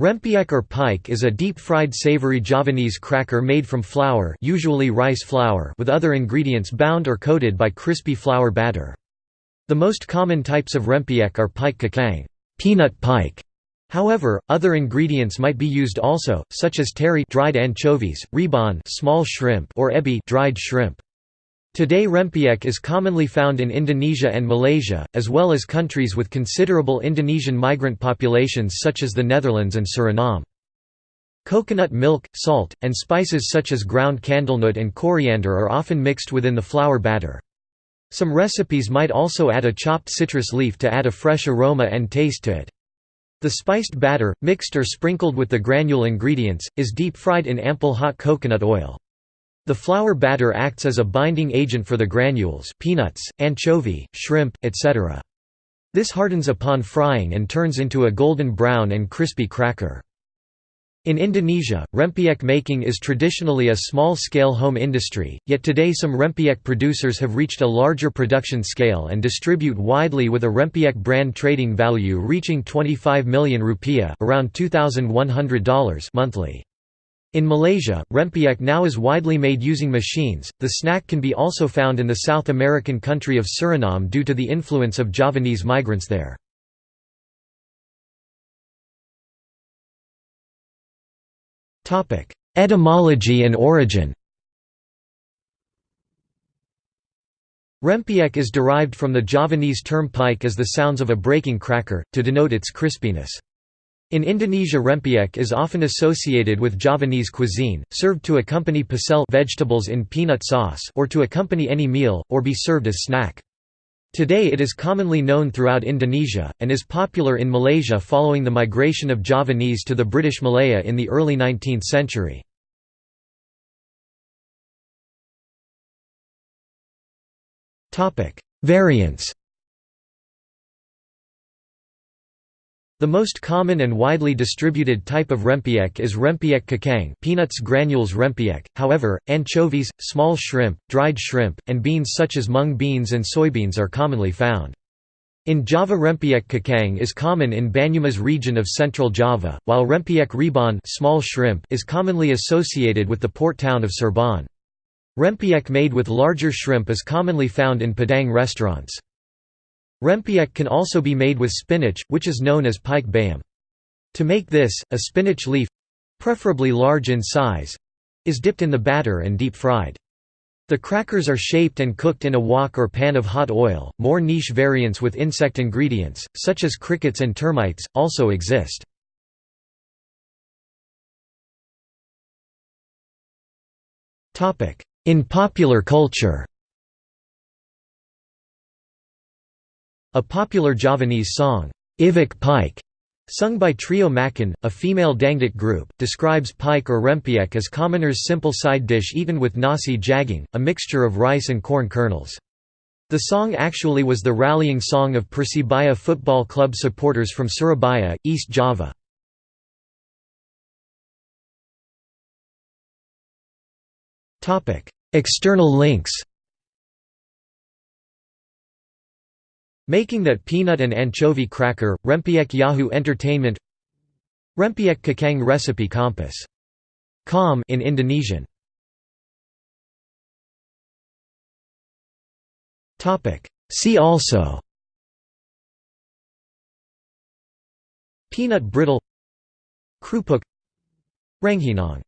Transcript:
Rempeyek or peyek is a deep-fried savory Javanese cracker made from flour usually rice flour with other ingredients bound or coated by crispy flour batter. The most common types of rempeyek are peyek kacang peanut peyek". However, other ingredients might be used also, such as teri dried anchovies, rebon small shrimp or ebi dried shrimp. Today rempeyek is commonly found in Indonesia and Malaysia, as well as countries with considerable Indonesian migrant populations such as the Netherlands and Suriname. Coconut milk, salt, and spices such as ground candlenut and coriander are often mixed within the flour batter. Some recipes might also add a chopped citrus leaf to add a fresh aroma and taste to it. The spiced batter, mixed or sprinkled with the granule ingredients, is deep-fried in ample hot coconut oil. The flour batter acts as a binding agent for the granules peanuts, anchovy, shrimp, etc. This hardens upon frying and turns into a golden brown and crispy cracker. In Indonesia, rempeyek making is traditionally a small-scale home industry, yet today some rempeyek producers have reached a larger production scale and distribute widely with a rempeyek brand trading value reaching 25 million rupiah around $2,100 monthly. In Malaysia, rempeyek now is widely made using machines. The snack can be also found in the South American country of Suriname due to the influence of Javanese migrants there. Topic: Etymology and origin. Rempeyek is derived from the Javanese term peyek as the sounds of a breaking cracker, to denote its crispiness. In Indonesia rempeyek is often associated with Javanese cuisine, served to accompany pecel vegetables in peanut sauce or to accompany any meal, or be served as snack. Today it is commonly known throughout Indonesia, and is popular in Malaysia following the migration of Javanese to the British Malaya in the early 19th century. Variants The most common and widely distributed type of rempeyek is rempeyek kacang peanuts granules rempeyek, however, anchovies, small shrimp, dried shrimp, and beans such as mung beans and soybeans are commonly found. In Java rempeyek kacang is common in Banyumas region of central Java, while rempeyek rebon small shrimp is commonly associated with the port town of Cirebon. Rempeyek made with larger shrimp is commonly found in Padang restaurants. Rempeyek can also be made with spinach, which is known as peyek bayam. To make this, a spinach leaf—preferably large in size—is dipped in the batter and deep-fried. The crackers are shaped and cooked in a wok or pan of hot oil. More niche variants with insect ingredients, such as crickets and termites, also exist. In popular culture A popular Javanese song, Iwak Peyek, sung by Trio Macan, a female dangdut group, describes peyek or rempeyek as commoners' simple side dish eaten with nasi jagung, a mixture of rice and corn kernels. The song actually was the rallying song of Persebaya Football Club supporters from Surabaya, East Java. External links Making that peanut and anchovy cracker, Rempeyek Yahoo Entertainment Rempeyek Kacang Recipe Kompas. Com in Indonesian. See also Peanut brittle Krupuk Rengginang